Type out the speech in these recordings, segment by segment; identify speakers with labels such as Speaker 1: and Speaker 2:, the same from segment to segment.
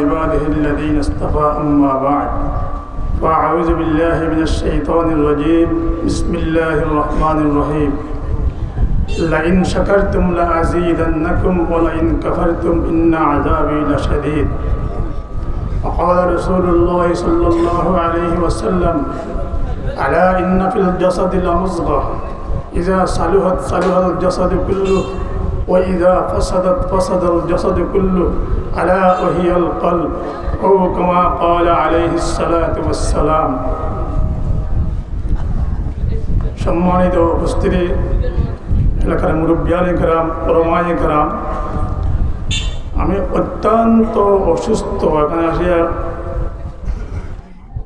Speaker 1: عباده الذين اصطفى أما بعد. فأعوذ بالله من الشيطان الرجيم. بسم الله الرحمن الرحيم. لئن شكرتم لأزيدنكم ولئن كفرتم إن عذابي لشديد. وقال رسول الله صلى الله عليه وسلم ألا إن في الجسد لمزغة إذا صلحت صلح الجسد كله وإذا فسدت فسد الجسد كله ألا وهي القلب أو كما قال عليه الصلاة والسلام সম্মানিত উপস্থিতি এলাকার মুরব্বিয়ানি করাম পরমানি করাম আমি অত্যন্ত অসুস্থ এখানে আসিয়া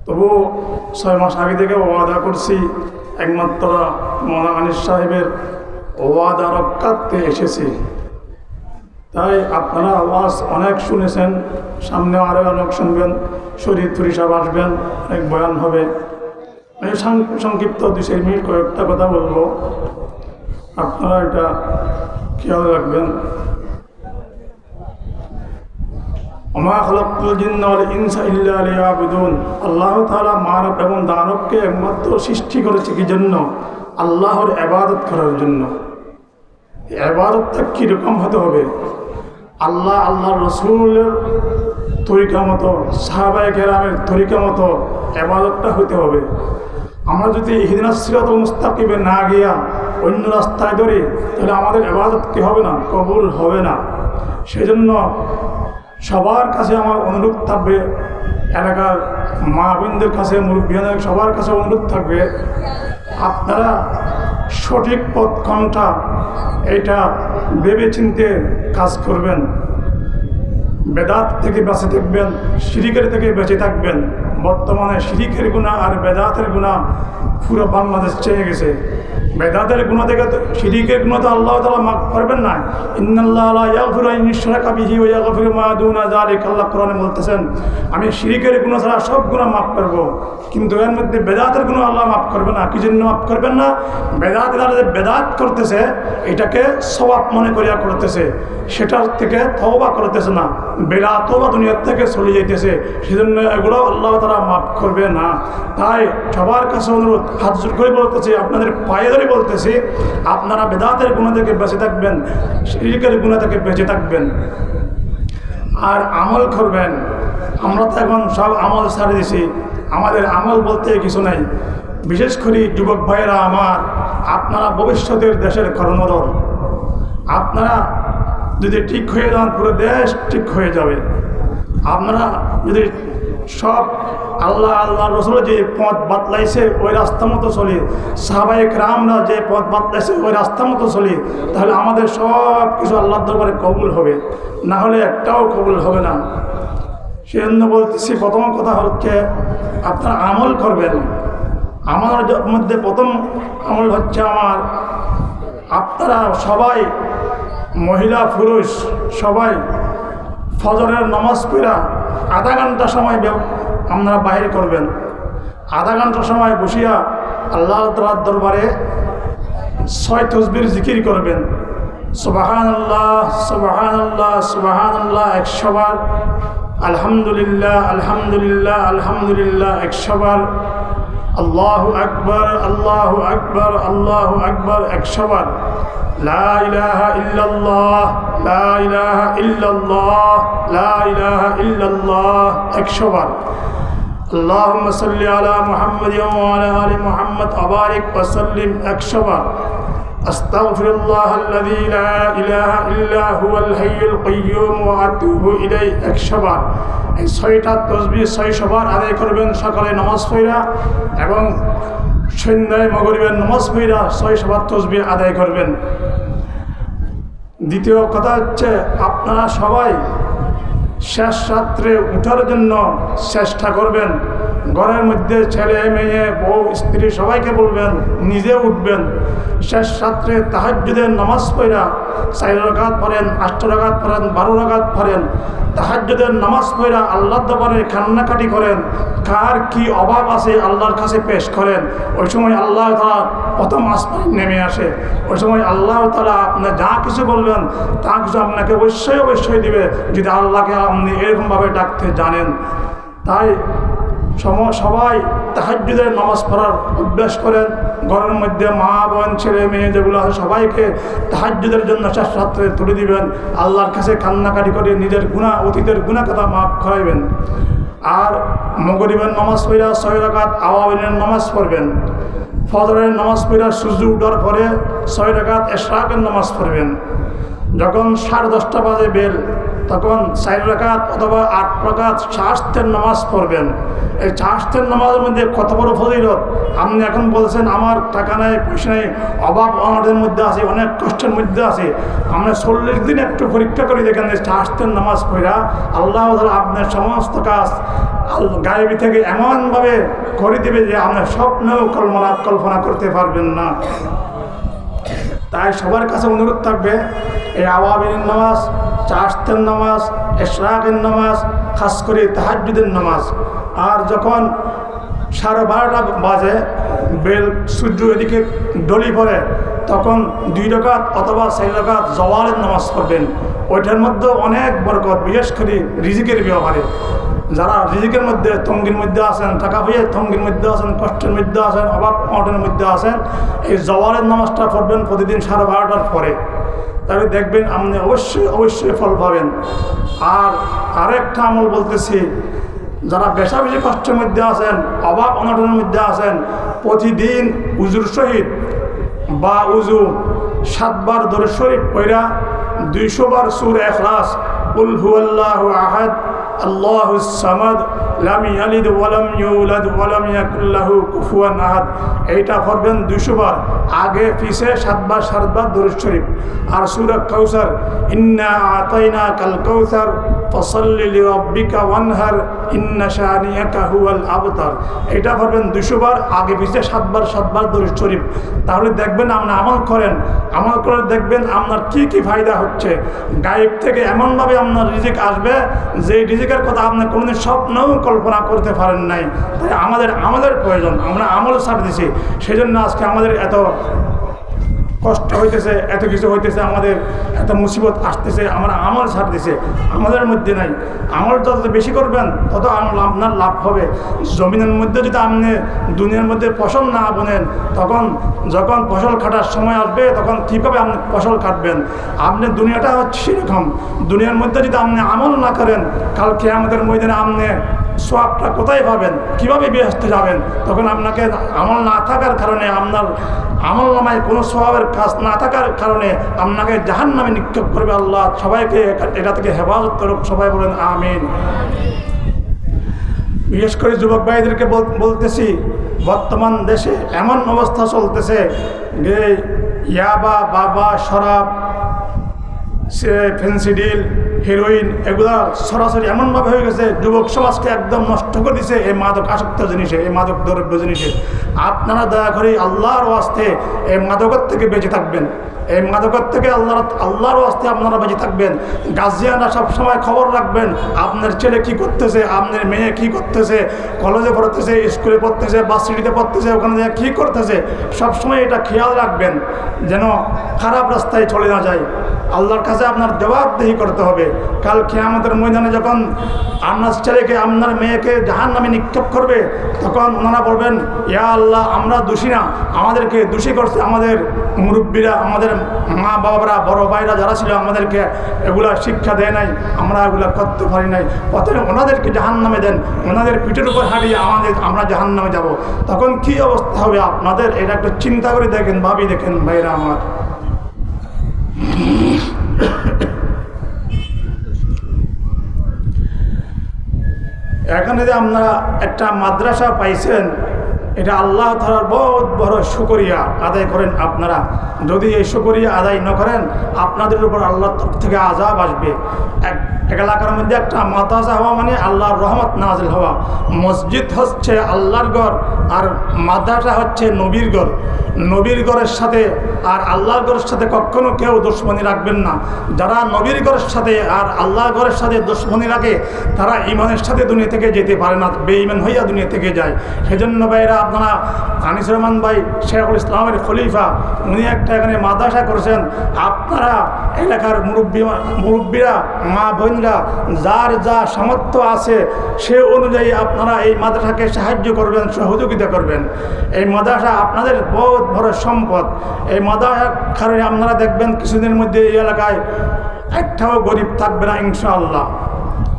Speaker 1: তবু ছয় মাস আগে থেকে ওয়াদা করছি একমাত্র মৌলানা আনিস সাহেবের ওয়াদা রক্ষার্থে এসেছি। তাই আপনারা আওয়াজ অনেক শুনেছেন, সামনে আরও অনেক শুনবেন, শরীর তুরিসাব আসবেন, অনেক বয়ান হবে। আমি সংক্ষিপ্ত দু চার মিনিট কয়েকটা কথা বলব। আপনারা এটা খেয়াল রাখবেন। অমা খলকুল ইনসা আল্লাহ তাআলা মানব এবং দানবকে একমাত্র সৃষ্টি করেছে কি জন্য আল্লাহর ইবাদত করার জন্য। এই ইবাদতটা কীরকম হতে হবে? আল্লাহ আল্লাহ রসুলের তরিকা মতো, সাহাবায় কেরামের তরিকা মতো এবাদতটা হতে হবে। আমরা যদি হিদিনা সিরাতুল মুস্তাকিবে না গিয়া অন্য রাস্তায় ধরি, তাহলে আমাদের এবাদত কি হবে না? কবুল হবে না। সেজন্য সবার কাছে আমার অনুরোধ থাকবে, এলাকার মা বোনদের কাছে মুরব্বীদের সবার কাছে অনুরোধ থাকবে, আপনারা সঠিক পথ কোনটা এটা ভেবে চিনতে কাজ করবেন। বেদাত থেকে বেঁচে থাকবেন, শিরিকের থেকে বেঁচে থাকবেন। বর্তমানে শিরিকের গুণা আর বেদাতের গুণা পুরো বাংলাদেশ চেয়ে গেছে। বেদাতের গুণ থেকে তো- শিরিকের গুণ তো আল্লাহ তালা মাফ করবেন না। আল্লাহ কোরআনে বলতেছেন, আমি শিরিকের গুণ ছাড়া সব গুণা মাফ করব। কিন্তু এর মধ্যে বেদাতের গুণ আল্লাহ মাফ করবে না। কি জন্য মাফ করবেন না? বেদাত যে বেদাত করতেছে, এটাকে সবাব মনে করিয়া করতেছে। সেটার থেকে তওবা করতেছে না। বেলা তওবা দুনিয়ার থেকে চলে যাইতেছে। সেজন্য এগুলো আল্লাহ তারা মাফ করবে না। তাই সবার কাছে অনুরোধ, হাত জোর করে বলতেছি, আপনাদের পায়ে ধরে বলতেছি, আপনারা বেদাতের গুণ থেকে বেঁচে থাকবেন, শিরিকের গুণ থেকে বেঁচে থাকবেন। আর আমল করবেন। আমরা তো এখন সব আমল ছাড়ে দিছি। আমাদের আমল বলতে কিছু নাই। বিশেষ করে যুবক ভাইয়েরা আমার, আপনারা ভবিষ্যতের দেশের কর্ণধর। আপনারা যদি ঠিক হয়ে যান, পুরো দেশ ঠিক হয়ে যাবে। আপনারা যদি সব আল্লাহ আল্লাহ রসুল যে পথ বাতলাইছে, ওই রাস্তা মতো চলি। সাহাবাহিক রামরা যে পথ বাতলাইছে, ওই রাস্তা মতো চলি। তাহলে আমাদের সব কিছু আল্লাহর দরবারে কবুল হবে। না হলে একটাও কবুল হবে না। সেজন্য বলতেছি, প্রথম কথা হচ্ছে, আপনারা আমল করবেন। আমার মধ্যে প্রথম আমল হচ্ছে আমার, আপনারা সবাই, মহিলা, পুরুষ, সবাই, ফজরের নমাজ পড়া আধা ঘণ্টা সময় আপনারা বাইরে করবেন। আধা ঘণ্টা সময় বসিয়া আল্লাহ তালার দরবারে ছয় তসবির জিকির করবেন। সুবাহান আল্লাহ সুবাহান আল্লাহ সুবাহান আল্লাহ একশো বার। আলহামদুলিল্লাহ আলহামদুলিল্লাহ আলহামদুলিল্লাহ, একশো বার। আল্লাহ আকবর আল্লাহ আকবর আল্লাহ আকবর একশো বার। اللهم صل على محمد وعلى ال محمد وبارك وسلم اكشبا استغفر الله الذي لا اله الا هو الحي القيوم واتوب اليه اكشبا এই ছয়টা তসবি ছয় সবার আদায় করবেন সকালে নামাজ পড়া এবং সন্ধ্যায় মগরিবের নামাজ পড়া ছয় সবার তসবি আদায় করবেন দ্বিতীয় কথা হচ্ছে আপনারা সবাই শেষ রাত্রে উঠার জন্য চেষ্টা করবেন। ঘরের মধ্যে ছেলে, মেয়ে, বউ, স্ত্রী সবাইকে বলবেন, নিজে উঠবেন। শেষ রাত্রে তাহাজ্জুদের নামাজ পড়া, চার রকাত পড়েন আষ্ট রকাত পড়েন, বারো রকাত পড়েন। তাহাজ্জুদের নামাজ পড়া আল্লাহ দরবারে কান্নাকাটি করেন। কার কি অভাব আছে আল্লাহর কাছে পেশ করেন। ওই সময় আল্লাহ তালা প্রথম আসমান নেমে আসে। ওই সময় আল্লাহ তালা আপনি যা কিছু বলবেন, তা কিছু আপনাকে অবশ্যই অবশ্যই দিবে। যদি আল্লাহকে আপনি এরকমভাবে ডাকতে জানেন। তাই সবাই তাহাজুদের নামাজ পড়ার অভ্যাস করেন। ঘরের মধ্যে মা, বোন, ছেলে, মেয়ে যেগুলো আছে, সবাইকে তাহাজুদের জন্য শেষ তুলে দিবেন। আল্লাহর কাছে কান্নাকাটি করে নিজের গুণা অতীতের গুণা কথা মাফ করাইবেন। আর মগরিবের নামাজ পড়া ছয় রাকাত আওয়াবিনের নামাজ পড়বেন। ফজরের নামাজ পড়া সূর্য উঠার পরে ছয় রাকাত এশরাকের নামাজ পড়বেন। যখন সাড়ে দশটা বাজে বেল তখন চার রাকাত অথবা আট রাকাত শাস্তের নামাজ পড়বেন। এই শাস্তের নামাজের মধ্যে কত বড় ফজিলত? আপনি এখন বলছেন, আমার টাকা নেই, পয়সা নেই, অভাব অনাদের মধ্যে আছে, অনেক কষ্টের মধ্যে আছে। আমরা চল্লিশ দিন একটু পরীক্ষা করে দেখেন শাস্তের নামাজ পড়া আল্লাহ আপনার সমস্ত কাজ গায়েবী থেকে এমনভাবে করে দেবে যে আপনার স্বপ্নেও কল্পনা কল্পনা করতে পারবেন না। তাই সবার কাছে অনুরোধ থাকবে এই আওয়াবিনের নামাজ চাষতের নামাজ, এশরাকের নামাজ, খাস করে তাহাজুদের নামাজ। আর যখন সাড়ে বারোটা বাজে, বেল সূর্য এদিকে ডলি পড়ে, তখন দুই রকাত অথবা চার রকাত জওয়ালের নামাজ পড়বেন। ওইটার মধ্যে অনেক বরকত, বিশেষ করে রিজিকের ব্যবহারে যারা রিজিকের মধ্যে, তঙ্গির মধ্যে আছেন টাকা পয়সার তঙ্গির মধ্যে আছেন, কষ্টের মধ্যে আছেন, অভাব অনটনের মধ্যে আছেন, এই জওয়ারের নামাজটা পড়বেন প্রতিদিন সাড়ে বারোটার পরে। তাহলে দেখবেন আপনি অবশ্যই অবশ্যই ফল পাবেন। আর আরেকটা আমল বলতেছি, যারা বেশা বেশি কষ্টের মধ্যে আছেন, অভাব অনটনের মধ্যে আছেন, প্রতিদিন উজুর সহিত বা উজু সাতবার দরে শরীফ পয়রা দুইশো বার সুর এখলাস, উল হুয়াল্লাহ আহাদ আল্লাহ সামাদ লাম ইয়ালিদ ওয়ালাম ইউলাদ ওয়ালাম ইয়াকুল লাহু কুফুয়ান আহাদ। এইটা পড়বেন দুশো বার। আগে পিছে সাতবার সাতবার দরুদ শরীফ। আর সূরা কাউসার, ইন্না আতাইনা কাল কাউসার, ফসল্লি লিরাব্বিকা ওয়ানহার, ইন্না শানিয়াকা হুয়াল আবতার। এটা পড়বেন দুশো বার। আগে পিছে সাতবার সাতবার দরুদ শরীফ। তাহলে দেখবেন আপনি আমল করেন। আমল করে দেখবেন আপনার কি কি ফায়দা হচ্ছে। গায়েব থেকে এমনভাবে আপনার রিজিক আসবে যে রিজিকের কথা আপনি কোনোদিন স্বপ্নও কল্পনা করতে পারেন নাই। তাই আমাদের আমলের প্রয়োজন। আমরা আমল ছাড় দিছি। সেই জন্য আজকে আমাদের এত কষ্ট হইতেছে, এত কিছু হইতেছে, আমাদের এত মুসিবত আসতেছে। আমরা আমল ছাড় দিছে। আমাদের মধ্যে নাই। আমল যত বেশি করবেন, তত আমল আপনার লাভ হবে। জমিনের মধ্যে যদি আপনি দুনিয়ার মধ্যে ফসল না বোনেন, তখন যখন ফসল কাটার সময় আসবে, তখন কীভাবে আপনি ফসল কাটবেন? আপনি দুনিয়াটা হচ্ছে সেরকম। দুনিয়ার মধ্যে যদি আপনি আমল না করেন, কালকে আমাদের ময়দানে আপনি সোয়াবটা কোথায় পাবেন? কীভাবে ব্যস্ত যাবেন? তখন আপনাকে আমল না থাকার কারণে আপনার আমল নামায় কোনো স্বভাবের কাজ না থাকার কারণে আপনাকে জাহান নামে নিক্ষেপ করবে আল্লাহ। সবাইকে এটা থেকে হেফাজত করুক, সবাই বলেন আমিন। বিশেষ করে যুবক ভাইদেরকে বল- বলতেছি, বর্তমান দেশে এমন অবস্থা চলতেছে যে ইয়াবা, বাবা, শরাব, সে ফেন্সিডিল হিরোইন এগুলা সরাসরি এমনভাবে হয়ে গেছে, যুবক সমাজকে একদম নষ্ট করে দিছে। এই মাদক আসক্ত জিনিসে, এই মাদক দ্রব্য জিনিসে। আপনারা দয়া করে আল্লাহর ওয়াস্তে এই মাদকের থেকে বেঁচে থাকবেন। এই মাদকর থেকে আল্লাহ আল্লাহর ওয়াস্তে আপনারা বেঁচে থাকবেন। গার্জিয়ানরা সবসময় খবর রাখবেন, আপনার ছেলে কি করতেছে, আপনার মেয়ে কি করতেছে কলেজে পড়তেছে স্কুলে পড়তেছে বাসিটিতে পড়তেছে, ওখানে যে কী করতেছে, সবসময় এটা খেয়াল রাখবেন যেন খারাপ রাস্তায় চলে না যায়। আল্লাহর কাছে আপনার জবাবদেহি করতে হবে। কাল আমাদের ময়দানে যখন আপনার ছেলেকে, আপনার মেয়েকে জাহান নামে নিক্ষেপ করবে, তখন ওনারা বলবেন, ইয়া আল্লাহ, আমরা দোষী না। আমাদেরকে দোষী করছে আমাদের মুরব্বীরা, আমাদের মা বাবারা বড় ভাইরা যারা ছিল আমাদেরকে এগুলা শিক্ষা দেয় নাই, আমরা এগুলা করতে পারি নাই। অতএব ওনাদেরকে জাহান নামে দেন, ওনাদের পিঠের উপর হারিয়ে আমাদের, আমরা জাহান নামে যাব। তখন কি অবস্থা হবে আপনাদের? এটা একটু চিন্তা করে দেখেন, ভাবি দেখেন, ভাইরা আমার। এখানে যে আপনারা একটা মাদ্রাসা পাইছেন এটা আল্লাহ তালার বহুত বড় শুকরিয়া আদায় করেন আপনারা। যদি এই শুকরিয়া আদায় না করেন, আপনাদের উপর আল্লাহর তরফ থেকে আজাব আসবে। এক এলাকার মধ্যে একটা মাদ্রাসা হওয়া মানে আল্লাহর রহমত নাজিল হওয়া। মসজিদ হচ্ছে আল্লাহর ঘর, আর মাদ্রাসা হচ্ছে নবীর ঘর। নবীর ঘরের সাথে আর আল্লাহর ঘরের সাথে কখনো কেউ দুশ্মনী রাখবেন না। যারা নবীর ঘরের সাথে আর আল্লাহর ঘরের সাথে দুশ্মনী রাখে, তারা ইমানের সাথে দুনিয়া থেকে যেতে পারে না, বেঈমান হইয়া দুনিয়া থেকে যায়। সেজন্য ভাইরা আপনারা আনিস রহমান ভাই, শেখুল ইসলামের খলিফা, উনি একটা এখানে মাদ্রাসা করেছেন। আপনারা এলাকার মুরব্বী, মুরব্বীরা, মা বোনরা, যার যা সামর্থ্য আছে, সে অনুযায়ী আপনারা এই মাদ্রাসাকে সাহায্য করবেন, সহযোগিতা করবেন। এই মাদ্রাসা আপনাদের বহুত বড় সম্পদ। এই মাদ্রাসার কারণে আপনারা দেখবেন কিছুদিনের মধ্যে এই এলাকায় একটাও গরিব থাকবে না, ইনশাআল্লাহ।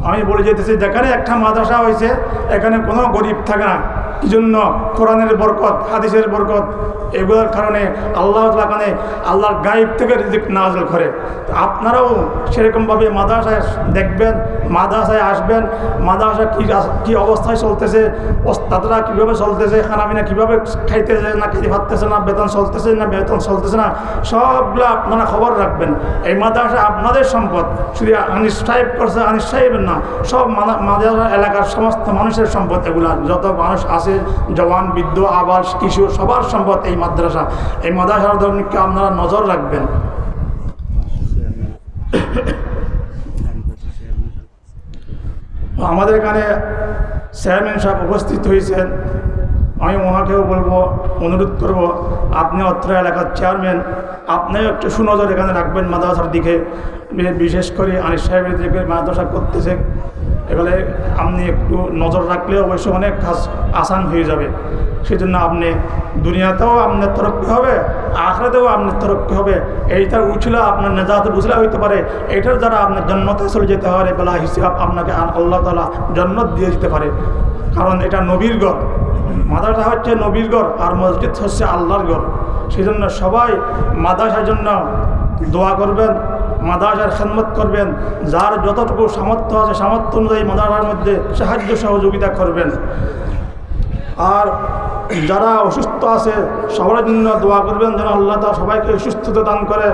Speaker 1: আমি বলে যেতেছি, যেখানে একটা মাদ্রাসা হয়েছে, এখানে কোনো গরিব থাকে না। কি জন্য কোরআনের বরকত, হাদিসের বরকত, এগুলোর কারণে আল্লাহ কারণে আল্লাহর গাইব থেকে রিজিক নাজল করে। আপনারাও সেরকমভাবে মাদ্রাসায় দেখবেন, মাদ্রাসায় আসবেন, মাদ্রাসা কী কী অবস্থায় চলতেছে, ওস্তাদরা কীভাবে চলতেছে খানাপিনা কীভাবে খাইতেছে না খেতে পারতেছে না, বেতন চলতেছে না বেতন চলতেছে না, সবগুলো আপনারা খবর রাখবেন। এই মাদ্রাসা আপনাদের সম্পদ, শুধু আনিস করছে, আনিস না, সব মাদা- মাদ্রাসা এলাকার সমস্ত মানুষের সম্পদ এগুলা, যত মানুষ আছে। জওয়ান, বৃদ্ধ, আবাস, কিশোর, সবার সম্পদ এই মাদ্রাসা। এই মাদ্রাসার ধর্মকে আপনারা নজর রাখবেন। আমাদের এখানে চেয়ারম্যান সাহেব উপস্থিত হয়েছেন। আমি ওনাকেও বলব, অনুরোধ করব, আপনি অত্র এলাকার চেয়ারম্যান, আপনিও একটু সুনজর এখানে রাখবেন মাদ্রাসার দিকে। বিশেষ করে আনিস সাহেবের দিকে মাদ্রাসা করতেছে। এবারে আপনি একটু নজর রাখলে অবশ্য অনেক কাজ আসান হয়ে যাবে। সেজন্য আপনি দুনিয়াতেও আপনার তরক্কি হবে আখড়াতেও আপনার তরক্কি হবে। এইটার উঠলে আপনার নেজাত বুঝলে হইতে পারে। এটার দ্বারা আপনার জন্মতে চলে যেতে পারে বেলা হিসাব আপনাকে আল্লাহ তালা জন্নত দিয়ে দিতে পারে। কারণ এটা নবীর গড় মাদ্রাসা হচ্ছে নবীর গড় আর মসজিদ হচ্ছে আল্লাহর গড় সেই জন্য সবাই মাদ্রাসার জন্য দোয়া করবেন মাদ্রাসার খেদমত করবেন, যার যতটুকু সামর্থ্য আছে, সামর্থ্য অনুযায়ী মাদ্রাসার মধ্যে সাহায্য সহযোগিতা করবেন। আর যারা অসুস্থ আছে সবার জন্য দোয়া করবেন, যেন আল্লাহ তা সবাইকে সুস্থতা দান করে।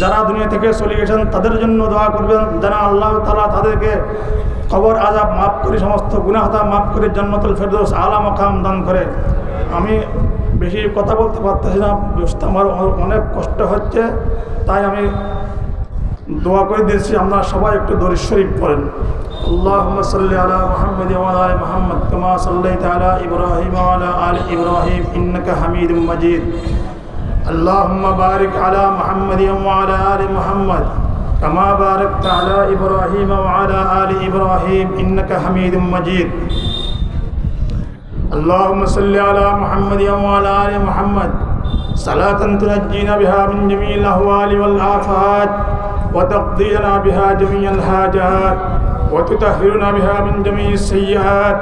Speaker 1: যারা দুনিয়া থেকে চলে গেছেন, তাদের জন্য দোয়া করবেন, যেন আল্লাহ তালা তাদেরকে কবর আজাব মাফ করে, সমস্ত গুনাহতা মাফ করে জন্মতুল ফেরদৌস আলা মকাম দান করে। আমি বেশি কথা বলতে পারতেছি না আমার অনেক কষ্ট হচ্ছে, তাই আমি দোয়া করে দিয়েছি আপনারা সবাই একটু দরিদ শরীফ পড়েন اللهم صل على محمد وعلى ال محمد كما صليت على ابراهيم وعلى ال ابراهيم انك حميد مجيد اللهم بارك على محمد وعلى ال محمد كما باركت على ابراهيم وعلى ال ابراهيم انك حميد مجيد اللهم صل على محمد وعلى ال محمد صلاة تنجينا بها من جميع الأهوال والآفات وتقضي لنا بها جميع الحاجات وتطهرنا بها من جميع السيئات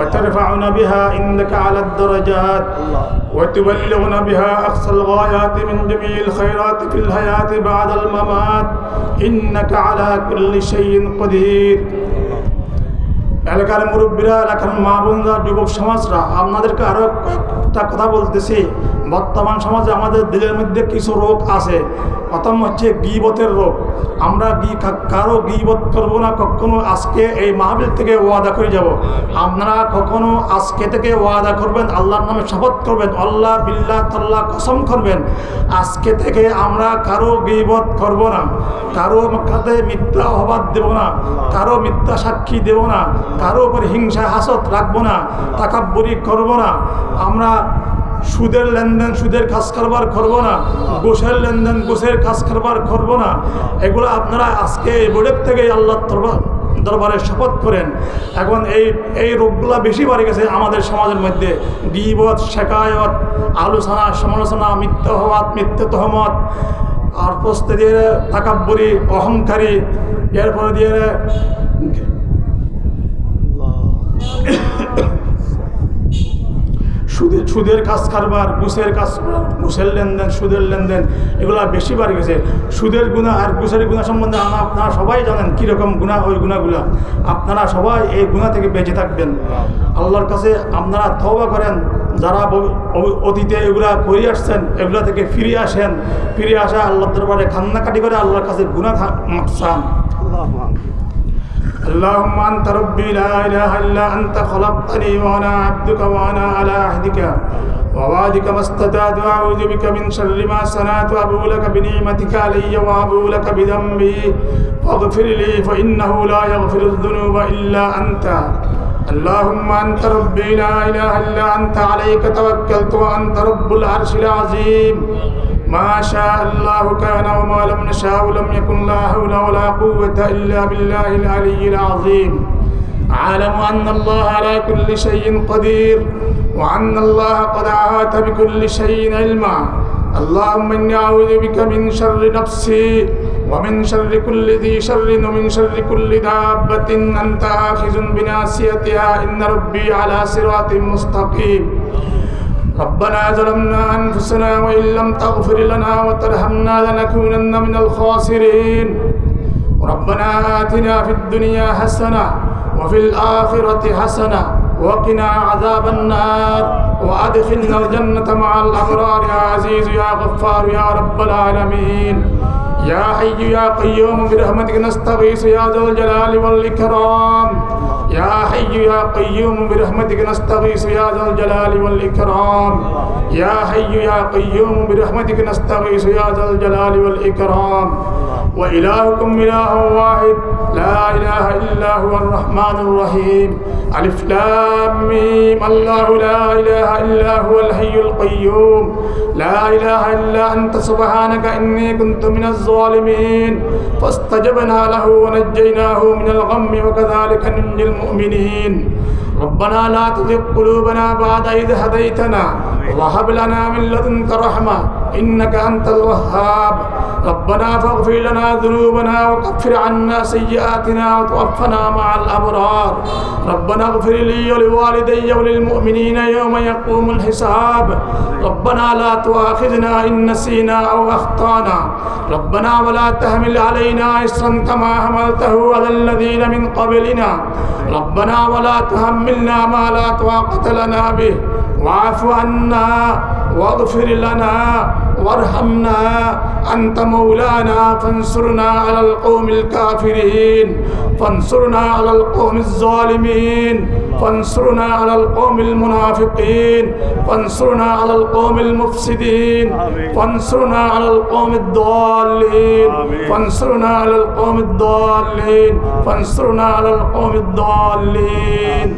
Speaker 1: وترفعنا بها عندك على الدرجات وتبلغنا بها أقصى الغايات من جميع الخيرات في الحياة بعد الممات إنك على كل شيء قدير এলাকার মুরব্বীরা এলাকার মা বোনরা যুবক সমাজরা আপনাদেরকে আরও একটা কথা বলতেছি বর্তমান সমাজে আমাদের দিলের মধ্যে কিছু রোগ আছে। প্রথম হচ্ছে গিবতের রোগ। আমরা কারও গিবত করব না, কখনো আজকে এই মাহবিল থেকে ওয়াদা করে যাব। আপনারা কখনো আজকে থেকে ওয়াদা করবেন, আল্লাহর নামে শপথ করবেন, আল্লাহ বিল্লাহ তাল্লাহ কসম করবেন। আজকে থেকে আমরা কারও গিবত করব না। কারও কাছে মিথ্যা অবাদ দেব না। কারও মিথ্যা সাক্ষী দেব না। কারও উপর হিংসা হাসত রাখব না। তাকাব্বরি করব না। আমরা সুদের লেনদেন, সুদের কাজ কারবার করব না। গোসের লেনদেন, গোসের কাজ কারবার করব না। এগুলো আপনারা আজকে বোর্ডের থেকে আল্লাহ দরবার দরবারে শপথ করেন। এখন এই এই রোগগুলো বেশি বাড়ে গেছে আমাদের সমাজের মধ্যে। গিবত শেখায়ত আলোচনা, সমালোচনা মিথ্যাহবাদ মিথ্যে তহমত, আর প্রস্তে দিয়ে তাকাব্বরি, অহংকারী, এরপরে দিয়ে সুদের সুদের কাজ কারবার ঘুষের কাজ ঘুষের লেনদেন, সুদের লেনদেন, এগুলা বেশি বাড়ি গেছে। সুদের গুণা আর ঘুষের গুণা সম্বন্ধে আপনারা সবাই জানেন কীরকম গুণা ওই গুণাগুলা আপনারা সবাই এই গুণা থেকে বেঁচে থাকবেন। আল্লাহর কাছে আপনারা তওবা করেন। যারা অতীতে এগুলা করে আসছেন, এগুলা থেকে ফিরে আসেন। ফিরে আসা আল্লাহ দরবারে কান্নাকাটি করে আল্লাহর কাছে গুণা
Speaker 2: আল্লাহ
Speaker 1: اللهم أنت ربي لا إله إلا أنت خلقتني وأنا عبدك وأنا على عهدك. ووعدك ما استطعت وأعوذ بك من شر ما صنعت وأبو لك بنعمتك علي وأبو لك بذنبي. فاغفر لي فإنه لا يغفر الذنوب إلا أنت. اللهم أنت ربي لا إله إلا أنت عليك توكلت وأنت رب العرش العظيم. ما شاء الله كان وما لم نشاء لم يكن لا حول ولا قوة إلا بالله العلي العظيم. أعلم أن الله على كل شيء قدير وأن الله قد أحاط بكل شيء علما. اللهم إني أعوذ بك من شر نفسي ومن شر كل ذي شر ومن شر كل دابة. أنت آخذ بناصيتها إن ربي على صراط مستقيم. ربنا ظلمنا أنفسنا وإن لم تغفر لنا وترحمنا لنكونن من الخاسرين. ربنا آتنا في الدنيا حسنة وفي الآخرة حسنة وقنا عذاب النار وأدخلنا الجنة مع الأبرار. يا عزيز يا غفار يا رب العالمين. يا حي يا قيوم برحمتك نستغيث يا ذا الجلال والإكرام. يا حي يا قيوم برحمتك نستغيث يا ذا الجلال والإكرام. يا حي يا قيوم برحمتك نستغيث يا ذا الجلال والإكرام. وإلهكم إله واحد لا إله إلا هو الرحمن الرحيم. ألف لام ميم. الله لا إله إلا هو الحي القيوم. لا إله إلا أنت سبحانك إني كنت من الظالمين. فاستجبنا له ونجيناه من الغم وكذلك ننجي المؤمنين. ربنا لا تزغ قلوبنا بعد إذ هديتنا وهب لنا من لدنك رحمة. إنك أنت الوهاب. ربنا فاغفر لنا ذنوبنا وكفر عنا سيئاتنا وتوفنا مع الأبرار. ربنا اغفر لي ولوالدي وللمؤمنين يوم يقوم الحساب. ربنا لا تؤاخذنا إن نسينا أو أخطأنا. ربنا ولا تحمل علينا إصرا كما حملته على الذين من قبلنا. ربنا ولا تحملنا ما لا طاقة لنا به. واعف عنا. واغفر لنا وارحمنا أنت مولانا فانصرنا على القوم الكافرين فانصرنا على القوم الظالمين فانصرنا على القوم المنافقين فانصرنا على القوم المفسدين فانصرنا على القوم الضالين فانصرنا على القوم الضالين فانصرنا على القوم الضالين.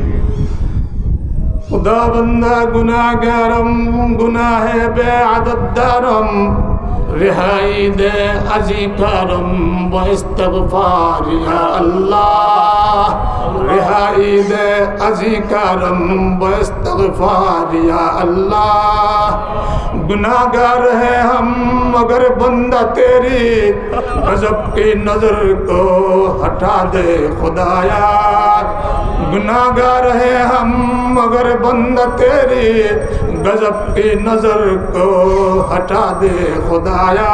Speaker 1: خدا بندہ گناہ گارم گناہ ہے بے عدد دارم رہائی دے عزیفارم و استغفار یا اللہ، رہائی دے عزیفارم و استغفار یا اللہ۔ گناہ گار ہیں ہم، مگر بندہ تیری غضب کی نظر کو ہٹا دے خدایا۔ گناہ گار ہیں ہم، مگر بند تیری گزب کی نظر کو ہٹا دے خدایا۔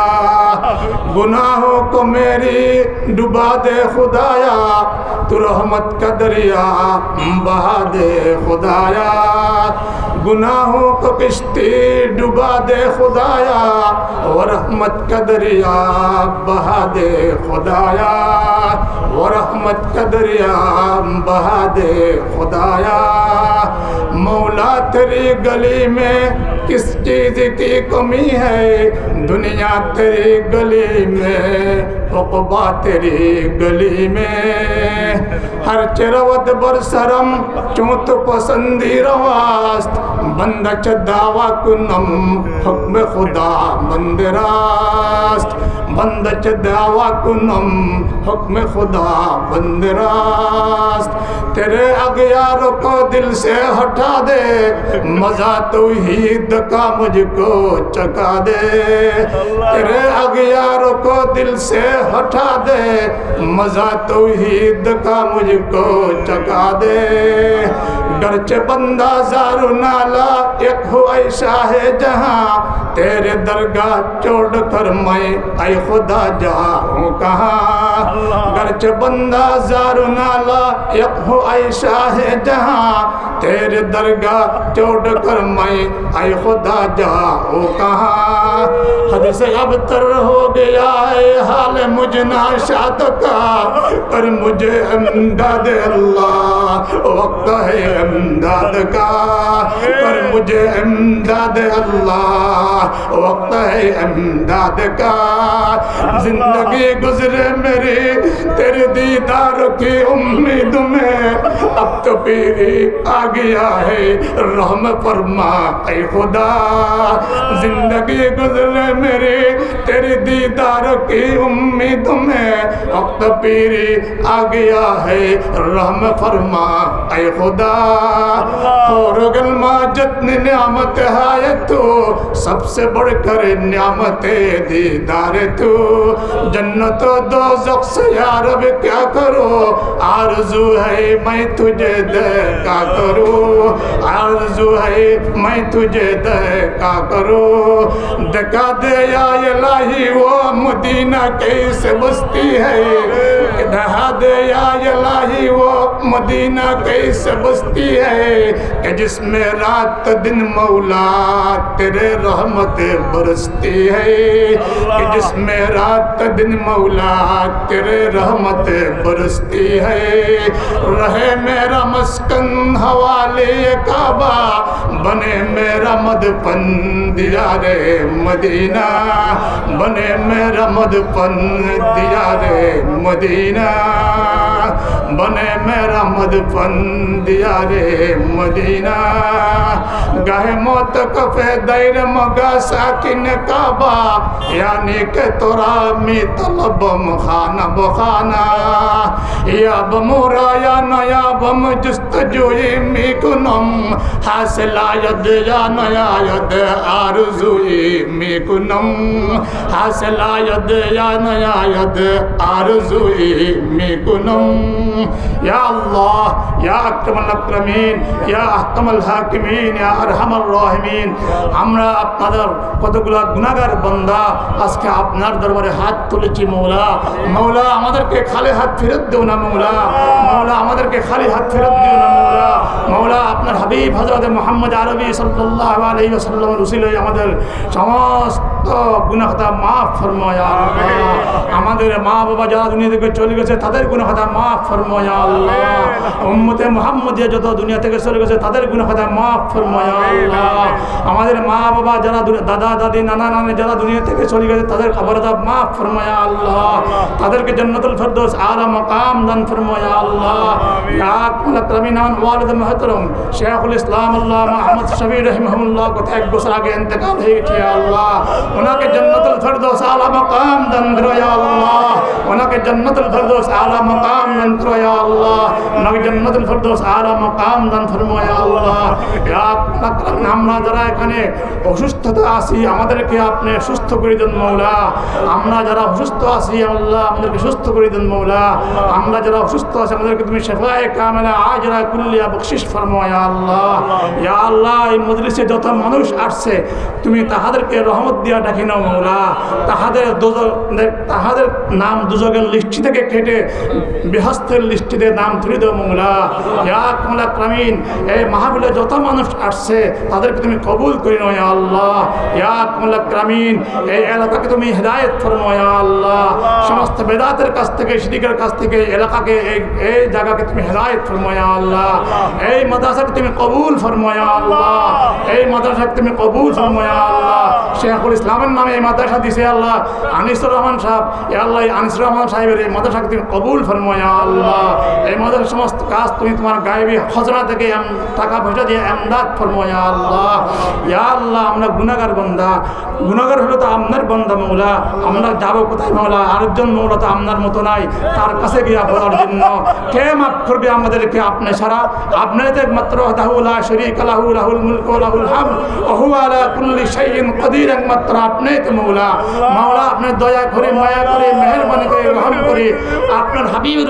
Speaker 1: گناہوں کو میری ڈبا دے خدایا، تو رحمت کا دریا بہا دے خدایا۔ گناہوں کو کشتی ڈبا دے خدایا، اور رحمت کا دریا بہا دے خدایا۔ اور رحمت کا دریا بہا دے خدایا، مولا تیری گلی میں کس چیز کی کمی ہے؟ دنیا تیری گلی میں حقبا تیری گلی میں۔ ہر چروت برسرم چونت پسندی رواست؟ بندچ دعوی کنم، حکم خدا مند راست۔ بندچ دعوی کنم، حکم خدا مند راست۔ تیرے میرے اغیار کو دل سے ہٹا دے۔ مزہ توحید کا مجھ کو چکا دے۔ تیرے اگیار کو دل سے ہٹا دے۔ مزہ توحید کا مجھ کو چکا دے۔ گرچہ بندہ زارو نالا ایک ہو اے ہے جہاں تیرے درگاہ چوڑ کر میں اے خدا جہاں ہوں کہاں؟ گرچہ بندہ زارو نالا ایک ہو اے ہے جہاں تیرے درگاہ چوڑ کر میں اے خدا جہاں ہوں کہاں؟ حد سے ابتر ہو گیا ہے حال مجھ ناشاد کا پر مجھے امداد اللہ وقت ہے امداد کا، پر مجھے امداد اللہ، وقت ہے امداد کا۔ زندگی گزرے میری تیرے دیدار کی امید میں، اب تو پیری آ گیا ہے۔ رحم فرما، اے خدا۔ زندگی گزرے میری تیرے دیدار کی امید میں وقت پیری آ گیا ہے۔ رحم فرما، اے خدا۔ اور ماں جتنی نعمت ہائے تو۔ سب سے بڑھ کر نعمت دیدار تو۔ جنت و دوزخ سے یا رب کیا کرو؟ آرزو ہے میں تجھے دیکھا کرو۔ عرضو ہے میں تجھے دیکھا کرو۔ دکا دے یا الہی وہ مدینہ کیسے بستی ہے۔ دہا دے یا الہی وہ مدینہ کیسے بستی ہے کہ جس میں رات دن مولا تیرے رحمت برستی ہے، کہ جس میں رات دن مولا تیرے رحمت برستی ہے۔ رہے میرا مسکن حوالے کعبہ، بنے میرا مدپن دیار مدینہ۔ بنے میرا مدپن دیار مدینہ۔ بنے میرا مدفن پن مدینہ۔ گاہ موت کفے دیر مگا ساکن کعبہ۔ یعنی کہ تورا می طلب خانہ بخانہ۔ یا بمورا یا نیا بم جست جوئی می کنم۔ حاصل آید یا نیا ید آرزوئی می کنم۔ حاصل آید یا نیا ید آرزوئی می کنم۔ ইয়া আল্লাহ ইয়া আমরা আপনাদের কতগুলা গুনাহগার বান্দা আজকে আপনার দরবারে হাত তুলেছি মৌলা। মৌলা, আমাদেরকে খালি হাত ফেরত দেও না মৌলা। মৌলা, আমাদেরকে খালি হাত ফেরত দিও না মৌলা। মৌলা, আপনার হাবিব হজরত মোহাম্মদ আরবি সাল্লাহ আলী সাল্লাম রসিল আমাদের সমস্ত গুণাহতা মাফ ফরমায় আমাদের মা বাবা যারা দুনিয়া থেকে চলে গেছে, তাদের গুণাহতা মাফ ফরমায়া আল্লাহ। উম্মতে মোহাম্মদিয়া যত দুনিয়া থেকে চলে গেছে তাদের গুনাহতা মাফ ফরমায়া আল্লাহ। আমাদের মা বাবা যারা দাদা দাদি নানা নানি যারা দুনিয়া থেকে চলে গেছে তাদের খবরদার মাফ ফরমায়া আল্লাহ। তাদেরকে জন্নতুল ফেরদৌস আলা মাকাম দান ফরমায়া আল্লাহ। আকমাল আকরামিনান ওয়ালিদ মুহতারম। শেখুল ইসলাম আল্লাহ আহমদ শফি রহিমাহুল্লাহ কথা এক বছর আগে ইন্তেকাল আল্লাহ। ওনাকে জন্নতুল ফেরদৌস আলা মাকাম দান করো আল্লাহ। ওনাকে জন্নতুল ফেরদৌস আলা মাকাম আল্লাহ। ওনাকে জন্নতুল আলা মাকাম দান আল্লাহ। আমরা যারা এখানে অসুস্থতা আছি, আমাদেরকে আপনি সুস্থ করে দেন, মৌলা। আমরা যারা অসুস্থ আছি আল্লাহ, আমাদেরকে সুস্থ করে দেন, মৌলা। আমরা যারা অসুস্থ আছি, আমাদেরকে তুমি আজরা কুল্লিয়া আল্লাহ। ইয়া আল্লাহ, এই মজলিসে যত মানুষ আসছে, তুমি তাহাদেরকে রহমত দিয়া ডাকি নাও, মৌলা। তাহাদের তাহাদের নাম দুজকের লিস্টি থেকে কেটে বৃহস্তের লিস্টিতে নাম তুলে ক্রামীণ এই মাহফিলে যত মানুষ আসছে, তাদেরকে তুমি কবুল করে নাও, ইয়া আল্লাহ। ইয়া এই এলাকাকে তুমি হেদায়েত ফরমাও ইয়া আল্লাহ। সমস্ত বেদাতের কাছ থেকে শিরিকের কাছ থেকে এলাকাকে, এই এই জায়গাকে তুমি হেদায়েত ফরমাও ইয়া আল্লাহ। এই মাদ্রাসাকে তুমি কবুল ফরমাও ইয়া আল্লাহ। এই মাদ্রাসাকে তুমি কবুল ফরমাও ইয়া আল্লাহ। শেখুল ইসলামের নামে এই মাদ্রাসা দিছে আল্লাহ। আনিসুর রহমান সাহেব, ইয়া আল্লাহ আনিসুর রহমান সাহেবের এই মাদ্রাসাকে তুমি কবুল ফরমাও ইয়া আল্লাহ এই সমস্ত কাজ তুমি তোমার গায়েবী খজনা থেকে টাকা পয়সা দিয়ে এমদাদ ফরমাও ইয়া আল্লাহ। ইয়া আল্লাহ, আমরা বান্দা। গুনাহগার হলো তো আপনার মৌলা। আমরা যাব কোথায় মৌলা? আরেকজন মৌলা তো আপনার মতো নাই। তার কাছে গিয়া বলার জন্য কে মাফ করবে আমাদেরকে আপনি সারা আপনি তো একমাত্র রাহুল লাহুল হাম কুল্লি কদির, একমাত্র আপনি তো মৌলা। মাওলা আপনি দয়া করে, মায়া করে, মেহেরবানি করে, রহম করে, আপনার হাবিবের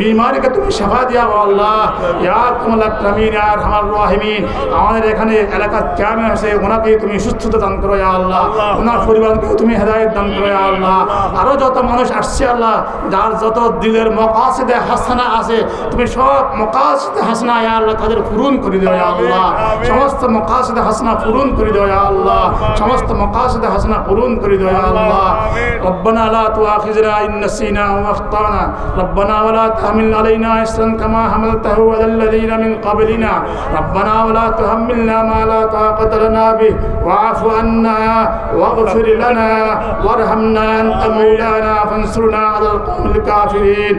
Speaker 1: বিমারিকে তুমি সেবা দিয়া আল্লাহ ইয়া কুমল আকরামিন ইয়া আরহামার রাহিমিন আমাদের এখানে এলাকার চেয়ারম্যান আছে ওনাকে তুমি সুস্থতা দান করো ইয়া আল্লাহ ওনার পরিবারকেও তুমি হেদায়েত দান করো ইয়া আল্লাহ আরো যত মানুষ আসছে আল্লাহ যার যত দিলের মকাসিদে হাসানা আছে তুমি সব মকাসিদে হাসানা ইয়া আল্লাহ তাদের পূরণ করে দিও ইয়া আল্লাহ সমস্ত মকাসিদে হাসানা পূরণ করে দিও ইয়া আল্লাহ সমস্ত মকাসিদে হাসানা পূরণ করে দিও ইয়া আল্লাহ ربنا لا تؤاخذنا إن نسينا أو أخطأنا ربنا ولا تحمل علينا إسرا كما حملته على الذين من قبلنا. ربنا ولا تحملنا ما لا طاقة لنا به. واعف عنا واغفر لنا وارحمنا أنت مولانا فانصرنا على القوم الكافرين.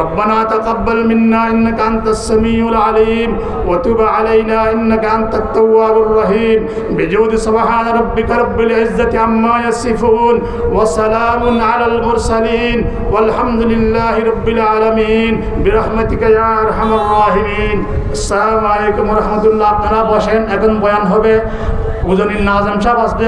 Speaker 1: ربنا تقبل منا إنك أنت السميع العليم. وتب علينا إنك أنت التواب الرحيم. بجود سبحان ربك رب العزة عما يصفون. وسلام على المرسلين. والحمد لله رب العالمين. আলমিন, বিরহমতিকা রহমান রাহিমিন। আসসালামু আলাইকুম রহমতুল্লাহ। আপনারা বসেন, এখন বয়ান হবে। উজনির নাজাম সাহেব আসবে